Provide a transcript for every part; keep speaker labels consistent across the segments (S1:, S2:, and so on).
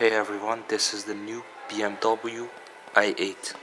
S1: Hey everyone, this is the new BMW i8.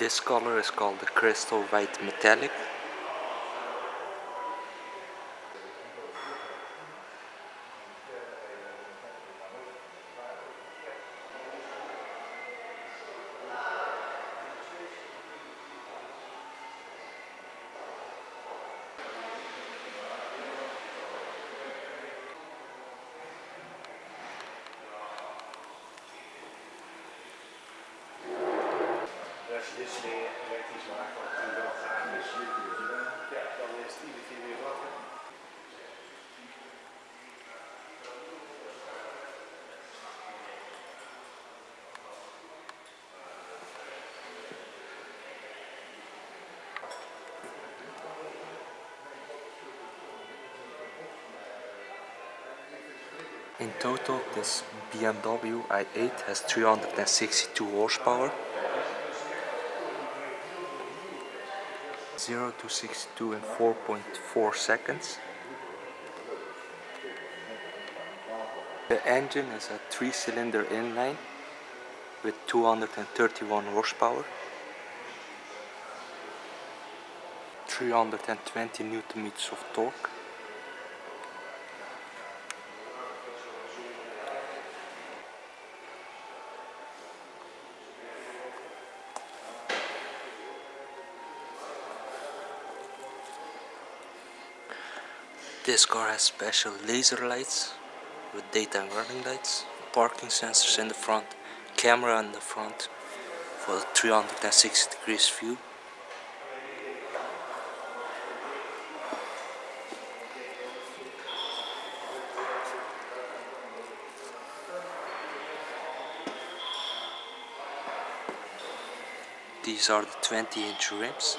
S1: This color is called the Crystal White Metallic.
S2: Als je dit soort dingen elektrisch maakt, wat natuurlijk wel gaaf is, ja, dan is het iedere keer weer wakker.
S1: In total, this BMW i8 has 362 horsepower. 0 to 62 in 4.4 seconds. The engine is a 3-cylinder inline with 231 horsepower. 320 newton meters of torque. This car has special laser lights with daytime running lights, parking sensors in the front, camera in the front for the 360 degrees view. These are the 20 inch rims.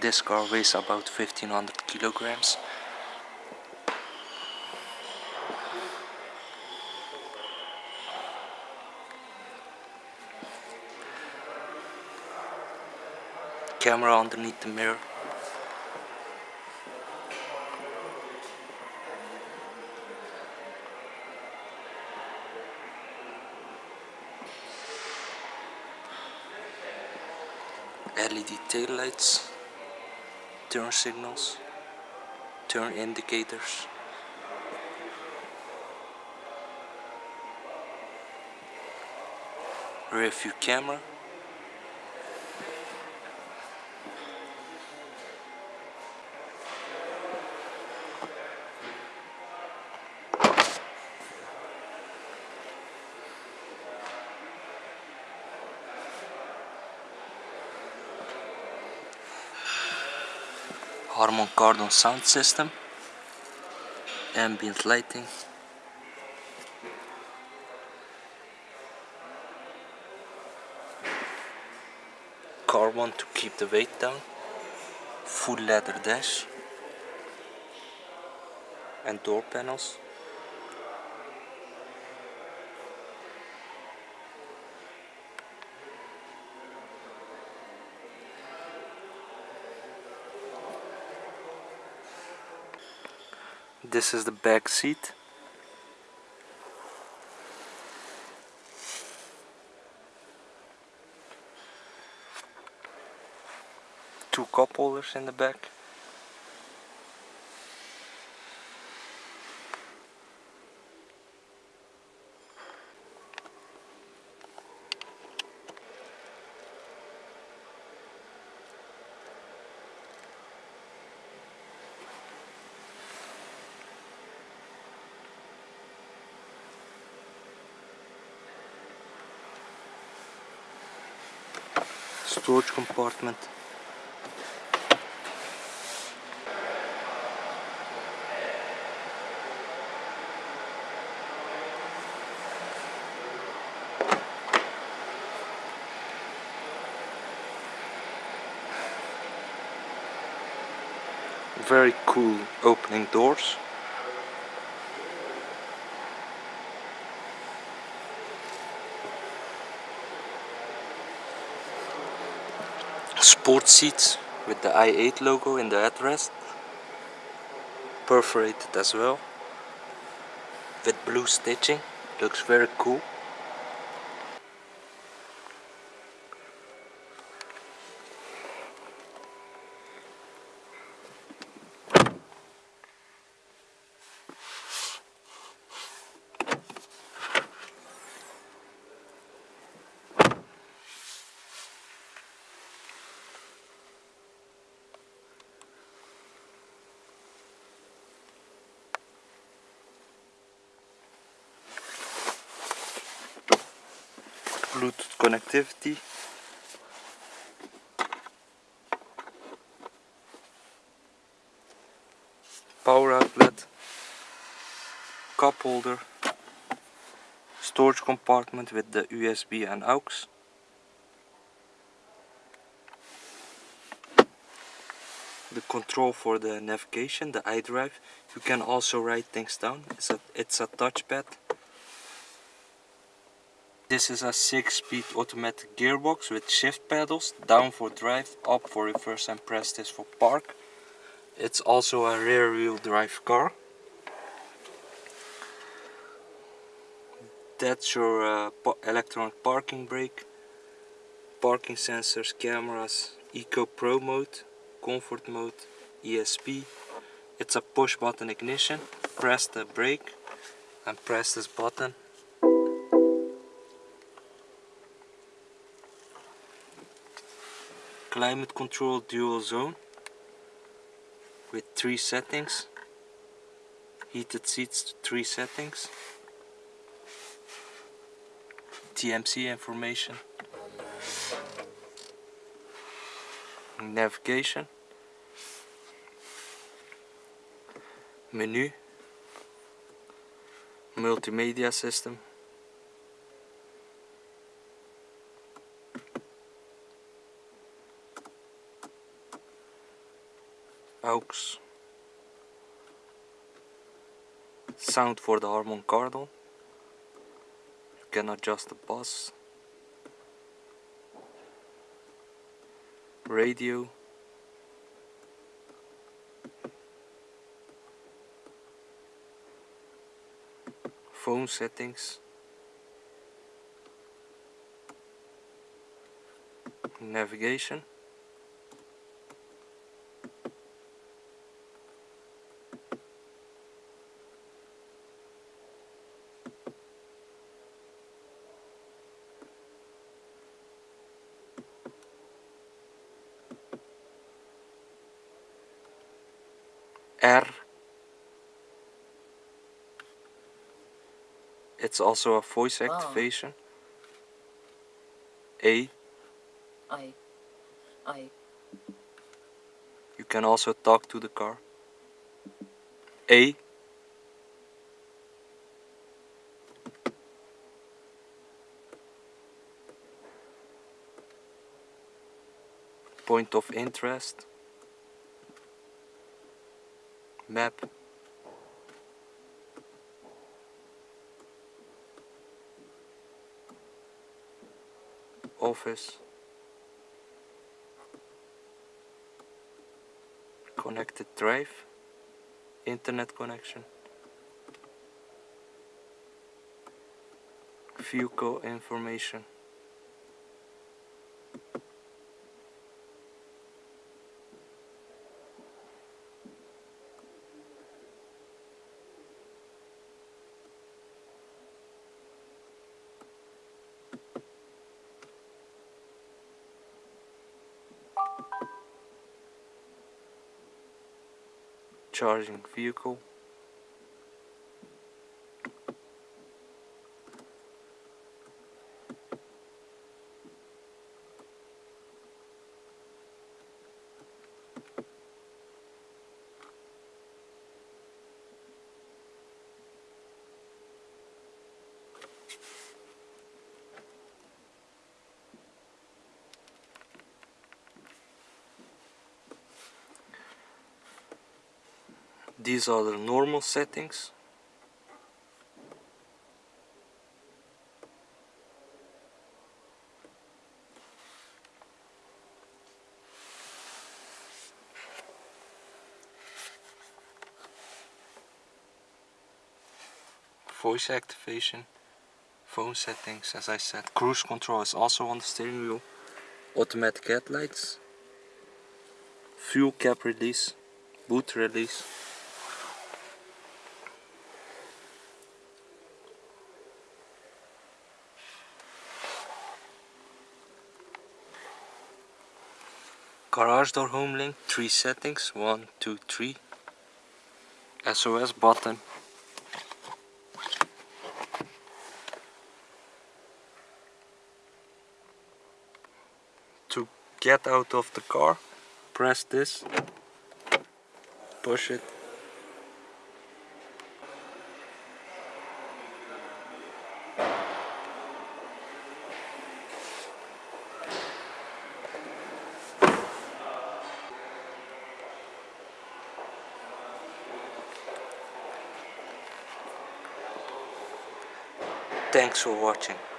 S1: This car weighs about 1500 kilograms. Camera underneath the mirror. LED tail lights turn signals, turn indicators. Rear view camera. Harman Kardon sound system, ambient lighting, carbon to keep the weight down, full leather dash, and door panels. This is the back seat. Two cup holders in the back. storage compartment. Very cool opening doors. Sport seats with the i8 logo in the headrest. Perforated as well. With blue stitching. Looks very cool. Bluetooth connectivity. Power outlet. Cup holder. Storage compartment with the USB and AUX. The control for the navigation, the iDrive. You can also write things down. It's a, it's a touchpad. This is a 6-speed automatic gearbox with shift pedals, down for drive, up for reverse and press this for park. It's also a rear wheel drive car. That's your uh, electronic parking brake, parking sensors, cameras, Eco Pro mode, comfort mode, ESP. It's a push button ignition, press the brake and press this button climate control dual zone with three settings heated seats three settings TMC information navigation menu multimedia system aux sound for the Harman Kardon you can adjust the bus radio. Phone settings. Navigation it's also a voice
S3: Ah.
S1: activation. A.
S3: I, I,
S1: you can also talk to the car. A. Point of interest. Map office. Connected drive. Internet connection. Vehicle information charging vehicle these are the normal settings. Voice activation phone settings as I said. Cruise control is also on the steering wheel. Automatic headlights. Fuel cap release boot release garage door home link three settings one two three. SOS button. To get out of the car press this. Push it Thanks for watching.